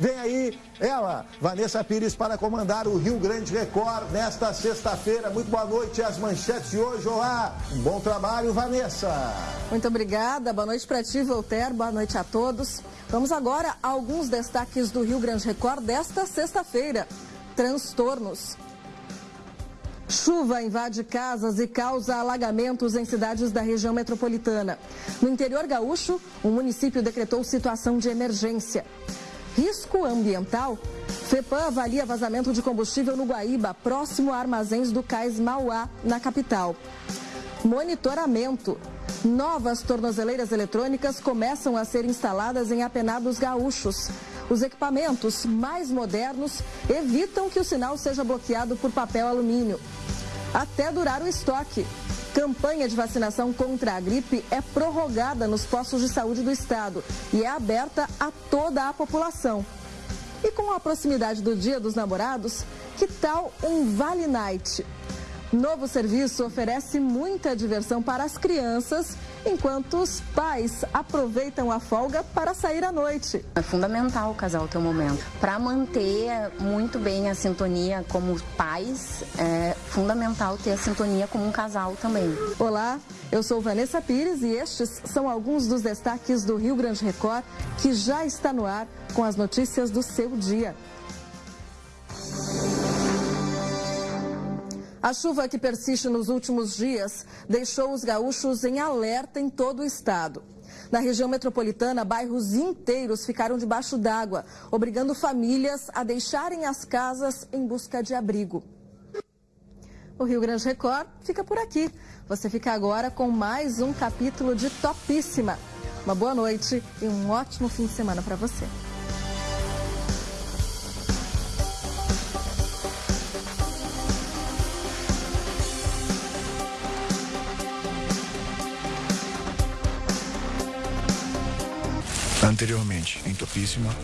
Vem aí ela, Vanessa Pires, para comandar o Rio Grande Record nesta sexta-feira. Muito boa noite. As manchetes de hoje. Olá, um bom trabalho, Vanessa. Muito obrigada. Boa noite para ti, Voltaire. Boa noite a todos. Vamos agora a alguns destaques do Rio Grande Record desta sexta-feira. Transtornos. Chuva invade casas e causa alagamentos em cidades da região metropolitana. No interior gaúcho, o município decretou situação de emergência. Risco ambiental? FEPAM avalia vazamento de combustível no Guaíba, próximo a armazéns do Cais Mauá, na capital. Monitoramento. Novas tornozeleiras eletrônicas começam a ser instaladas em apenados gaúchos. Os equipamentos mais modernos evitam que o sinal seja bloqueado por papel alumínio. Até durar o estoque. Campanha de vacinação contra a gripe é prorrogada nos postos de saúde do estado e é aberta a toda a população. E com a proximidade do Dia dos Namorados, que tal um Vale Night? Novo serviço oferece muita diversão para as crianças, enquanto os pais aproveitam a folga para sair à noite. É fundamental o casal ter um momento. Para manter muito bem a sintonia como pais, é fundamental ter a sintonia como um casal também. Olá, eu sou Vanessa Pires e estes são alguns dos destaques do Rio Grande Record que já está no ar com as notícias do seu dia. A chuva que persiste nos últimos dias deixou os gaúchos em alerta em todo o estado. Na região metropolitana, bairros inteiros ficaram debaixo d'água, obrigando famílias a deixarem as casas em busca de abrigo. O Rio Grande Record fica por aqui. Você fica agora com mais um capítulo de Topíssima. Uma boa noite e um ótimo fim de semana para você. Anteriormente, em Topíssima.